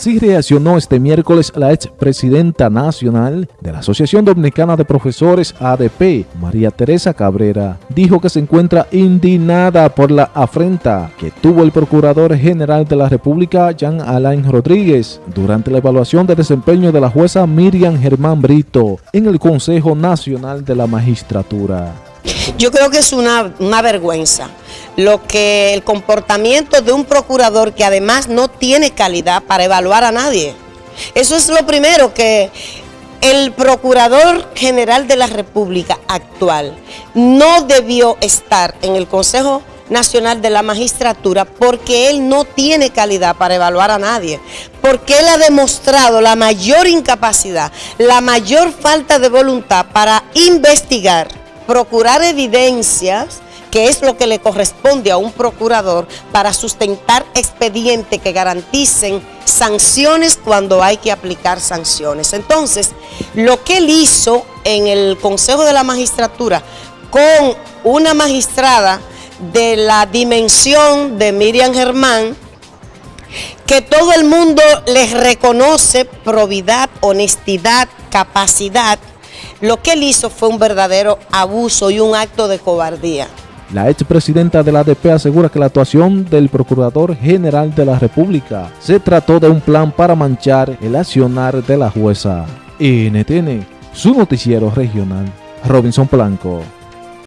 Así reaccionó este miércoles la expresidenta nacional de la Asociación Dominicana de Profesores ADP, María Teresa Cabrera. Dijo que se encuentra indignada por la afrenta que tuvo el Procurador General de la República, Jean Alain Rodríguez, durante la evaluación de desempeño de la jueza Miriam Germán Brito en el Consejo Nacional de la Magistratura. Yo creo que es una, una vergüenza lo que el comportamiento de un procurador que además no tiene calidad para evaluar a nadie. Eso es lo primero que el Procurador General de la República actual no debió estar en el Consejo Nacional de la Magistratura porque él no tiene calidad para evaluar a nadie, porque él ha demostrado la mayor incapacidad, la mayor falta de voluntad para investigar, procurar evidencias, que es lo que le corresponde a un procurador para sustentar expedientes que garanticen sanciones cuando hay que aplicar sanciones. Entonces, lo que él hizo en el Consejo de la Magistratura con una magistrada de la dimensión de Miriam Germán, que todo el mundo les reconoce probidad, honestidad, capacidad, lo que él hizo fue un verdadero abuso y un acto de cobardía. La expresidenta de la ADP asegura que la actuación del Procurador General de la República se trató de un plan para manchar el accionar de la jueza. NTN, su noticiero regional, Robinson Blanco.